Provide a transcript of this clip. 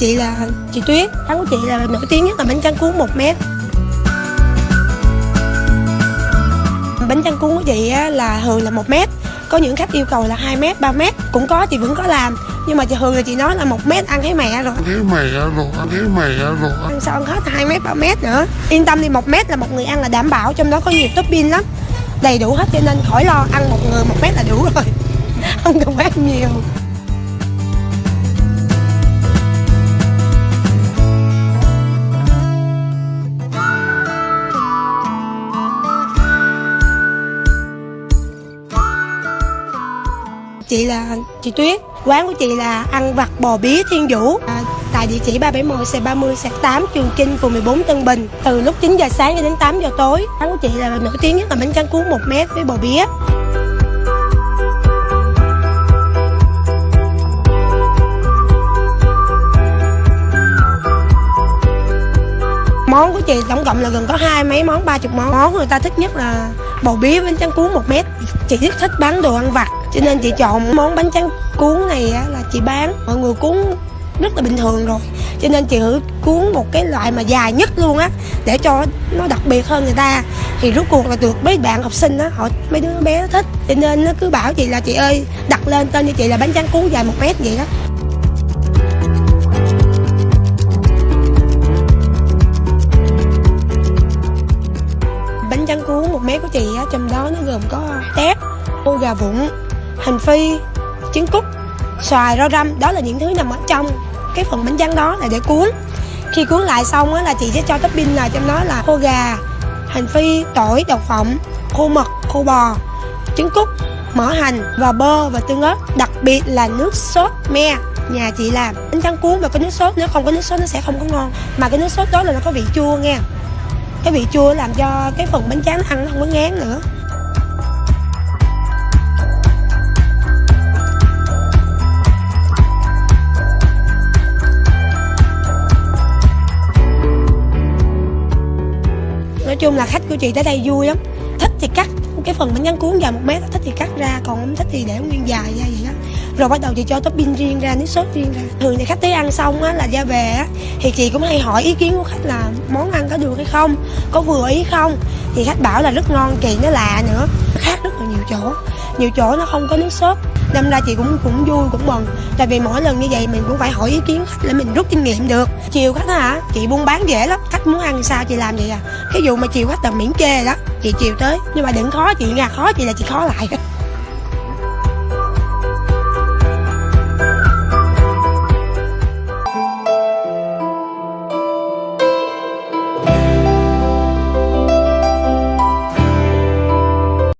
chị Tuyết. Quán của chị là nổi tiếng nhất là bánh tráng cuốn 1 mét. Bánh tráng cuốn của chị á, là thường là 1 mét Có những khách yêu cầu là 2 mét, 3 mét Cũng có chị vẫn có làm. Nhưng mà chị thường là chị nói là 1 mét ăn thấy mẹ rồi. Thấy mẹ rồi ăn thấy mẹ rồi. Ăn sao ăn hết 2 mét, 3 mét nữa. Yên tâm đi 1 mét là một người ăn là đảm bảo Trong đó có nhiều topping lắm. Đầy đủ hết cho nên khỏi lo ăn một người 1 mét là đủ rồi. Không cần phải ăn nhiều Chị là chị Tuyết. Quán của chị là ăn vặt bò bía Thiên Vũ. À, Tại địa chỉ 371 xe 30 xe 8 Trường Chinh phường 14 Tân Bình. Từ lúc 9 giờ sáng cho đến 8 giờ tối. Quán của chị là nổi tiếng nhất là bánh tráng cuốn 1 mét với bò bía Món của chị tổng cộng là gần có hai mấy món, ba chục món. Món người ta thích nhất là bầu bía bánh tráng cuốn 1 mét. Chị rất thích bán đồ ăn vặt. Cho nên chị chọn món bánh tráng cuốn này á, là chị bán. Mọi người cuốn rất là bình thường rồi. Cho nên chị thử cuốn một cái loại mà dài nhất luôn á Để cho nó đặc biệt hơn người ta. Thì rốt cuộc là được mấy bạn học sinh á họ Mấy đứa bé nó thích. Cho nên nó cứ bảo chị là chị ơi đặt lên tên cho chị là bánh tráng cuốn dài một mét vậy đó. Bánh tráng cuốn một mét của chị á trong đó nó gồm có tép ô gà vụn hành phi trứng cút xoài rau răm đó là những thứ nằm ở trong cái phần bánh tráng đó là để cuốn. Khi cuốn lại xong á là chị sẽ cho topping là trong đó là khô gà, hành phi, tỏi, đậu phộng, khô mật khô bò. Trứng cút mỡ hành và bơ và tương ớt, đặc biệt là nước sốt me. Nhà chị làm bánh tráng cuốn mà có nước sốt, nếu không có nước sốt nó sẽ không có ngon. Mà cái nước sốt đó là nó có vị chua nghe. Cái vị chua làm cho cái phần bánh tráng ăn nó không có ngán nữa. Nói chung là khách của chị tới đây vui lắm. Thích thì cắt, cái phần bánh tráng cuốn dài một mét, thích thì cắt ra, còn không thích thì để nguyên dài ra vậy đó. Rồi bắt đầu chị cho topping riêng ra, nước sốt riêng ra. Thường thì khách tới ăn xong á, là ra về á, thì chị cũng hay hỏi ý kiến của khách là món ăn có được hay không, có vừa ý không? Thì khách bảo là rất ngon, kỳ nó lạ nữa. Khác rất là nhiều chỗ. Nhiều chỗ nó không có nước sốt đâm ra chị cũng cũng vui, cũng mừng tại vì mỗi lần như vậy mình cũng phải hỏi ý kiến khách để mình rút kinh nghiệm được. Chiều khách hả, chị buôn bán dễ lắm. Khách muốn ăn sao chị làm vậy à? Cái vụ mà chiều khách tầm miễn kê đó chị chiều tới. Nhưng mà đừng khó chị nha, khó chị là chị khó lại.